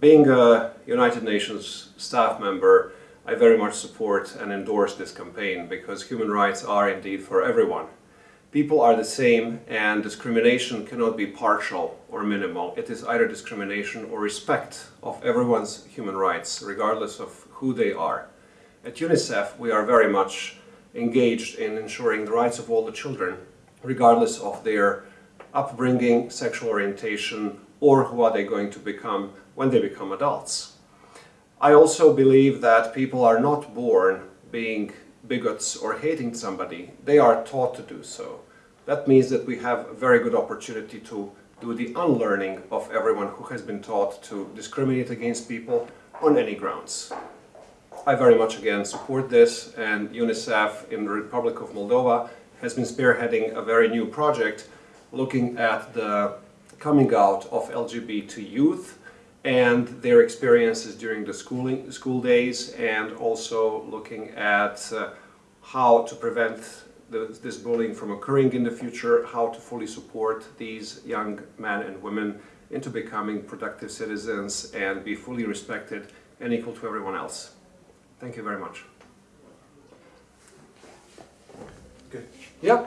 being a United Nations staff member, I very much support and endorse this campaign because human rights are indeed for everyone. People are the same and discrimination cannot be partial or minimal. It is either discrimination or respect of everyone's human rights, regardless of who they are. At UNICEF, we are very much engaged in ensuring the rights of all the children, regardless of their upbringing, sexual orientation, or who are they going to become when they become adults. I also believe that people are not born being bigots or hating somebody, they are taught to do so. That means that we have a very good opportunity to do the unlearning of everyone who has been taught to discriminate against people on any grounds. I very much again support this and UNICEF in the Republic of Moldova has been spearheading a very new project looking at the coming out of LGBT to youth and their experiences during the schooling, school days and also looking at uh, how to prevent the, this bullying from occurring in the future, how to fully support these young men and women into becoming productive citizens and be fully respected and equal to everyone else. Thank you very much. Good. Yeah.